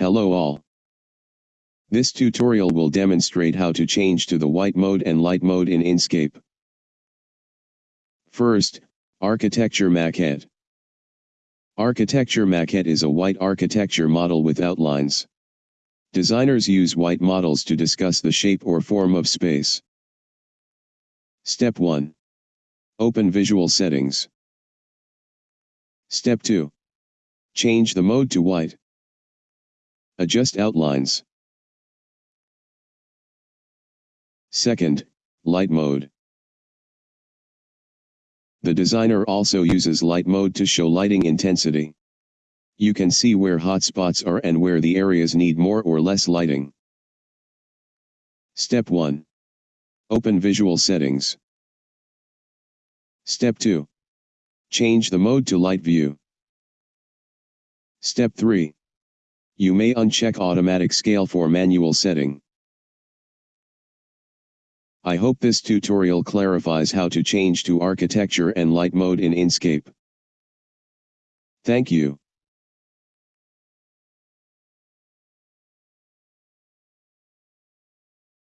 Hello all. This tutorial will demonstrate how to change to the white mode and light mode in Enscape. First, Architecture Maquette. Architecture Maquette is a white architecture model with outlines. Designers use white models to discuss the shape or form of space. Step 1. Open Visual Settings. Step 2. Change the mode to white. Adjust outlines. Second, light mode. The designer also uses light mode to show lighting intensity. You can see where hotspots are and where the areas need more or less lighting. Step 1. Open Visual Settings. Step 2. Change the mode to light view. Step 3. You may uncheck automatic scale for manual setting. I hope this tutorial clarifies how to change to architecture and light mode in Enscape. Thank you.